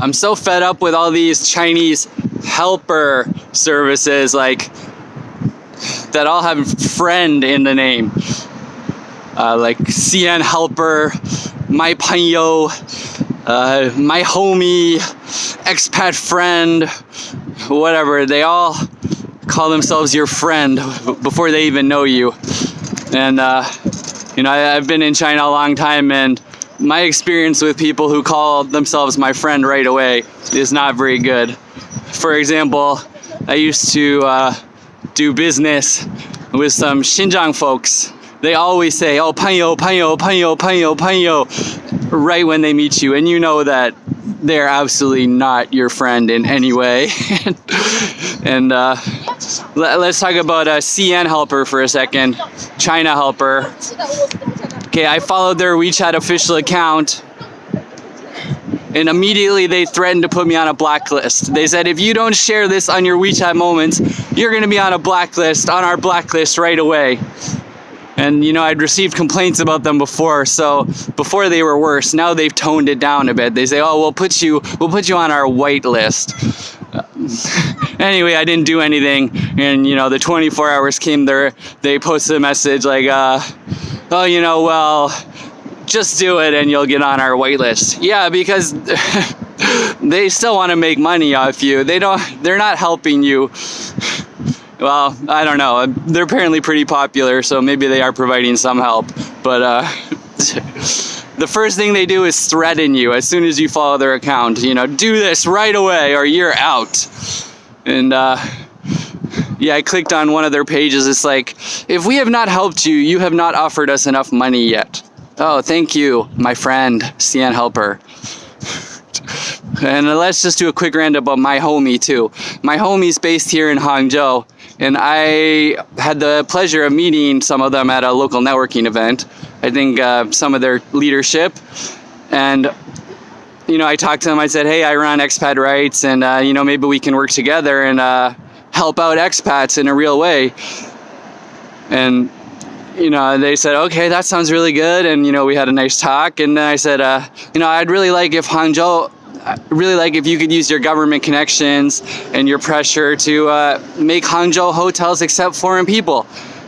I'm so fed up with all these Chinese helper services like that all have friend in the name. Uh, like CN helper, my panyo, uh, my homie, expat friend, whatever. They all call themselves your friend before they even know you. And, uh, you know, I, I've been in China a long time and my experience with people who call themselves my friend right away is not very good. For example, I used to uh, do business with some Xinjiang folks. They always say, oh, panyo, panyo, panyo, panyo, panyo, right when they meet you. And you know that they're absolutely not your friend in any way. and uh, let, us talk about a CN helper for a second, China helper. Okay, I followed their WeChat official account and immediately they threatened to put me on a blacklist. They said, if you don't share this on your WeChat moments, you're gonna be on a blacklist, on our blacklist right away. And you know, I'd received complaints about them before, so before they were worse, now they've toned it down a bit. They say, oh, we'll put you, we'll put you on our white list. anyway, I didn't do anything, and you know, the 24 hours came there, they posted a message like, uh, oh, you know, well, just do it and you'll get on our wait list. Yeah, because they still want to make money off you. They don't, they're not helping you. Well, I don't know. They're apparently pretty popular, so maybe they are providing some help. But uh, the first thing they do is threaten you as soon as you follow their account. You know, do this right away or you're out. And uh, yeah, I clicked on one of their pages. It's like, if we have not helped you, you have not offered us enough money yet. Oh, thank you, my friend, CN Helper. and let's just do a quick rant about my homie too. My homie's based here in Hangzhou, and I had the pleasure of meeting some of them at a local networking event. I think uh, some of their leadership, and you know, I talked to them. I said, "Hey, I run expat rights, and uh, you know, maybe we can work together and uh, help out expats in a real way." And you know, they said, okay, that sounds really good. And, you know, we had a nice talk. And then I said, uh, you know, I'd really like if Hangzhou, really like if you could use your government connections and your pressure to uh, make Hangzhou hotels accept foreign people.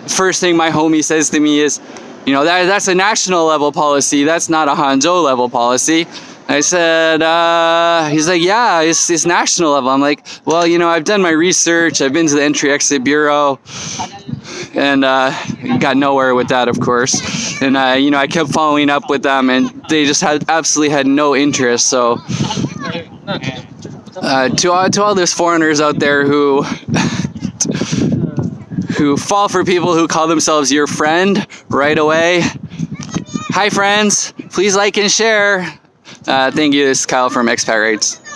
First thing my homie says to me is, you know, that, that's a national level policy. That's not a Hangzhou level policy. I said, uh, he's like, yeah, it's, it's national level. I'm like, well, you know, I've done my research. I've been to the entry exit bureau and uh, got nowhere with that, of course. And, uh, you know, I kept following up with them and they just had absolutely had no interest. So uh, to, all, to all those foreigners out there who who fall for people who call themselves your friend right away. Hi friends, please like and share. Uh, thank you, this is Kyle from Expat Rights.